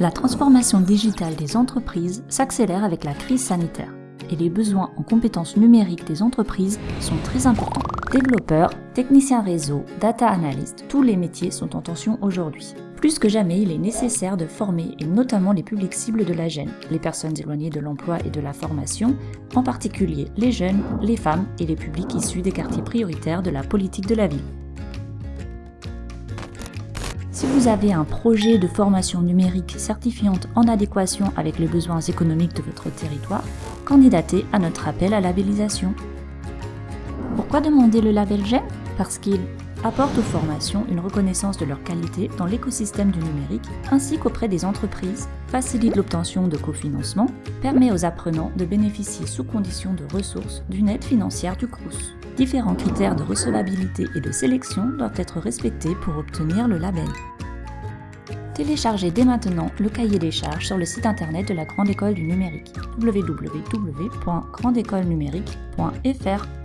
La transformation digitale des entreprises s'accélère avec la crise sanitaire et les besoins en compétences numériques des entreprises sont très importants. Développeurs, techniciens réseau, data analystes, tous les métiers sont en tension aujourd'hui. Plus que jamais, il est nécessaire de former, et notamment les publics cibles de la gêne, les personnes éloignées de l'emploi et de la formation, en particulier les jeunes, les femmes et les publics issus des quartiers prioritaires de la politique de la ville. Si vous avez un projet de formation numérique certifiante en adéquation avec les besoins économiques de votre territoire, candidatez à notre appel à labellisation. Pourquoi demander le label GEM Parce qu'il apporte aux formations une reconnaissance de leur qualité dans l'écosystème du numérique ainsi qu'auprès des entreprises, facilite l'obtention de cofinancement, permet aux apprenants de bénéficier sous condition de ressources d'une aide financière du CRUS. Différents critères de recevabilité et de sélection doivent être respectés pour obtenir le label. Téléchargez dès maintenant le cahier des charges sur le site internet de la Grande École du Numérique www.grandécolenumérique.fr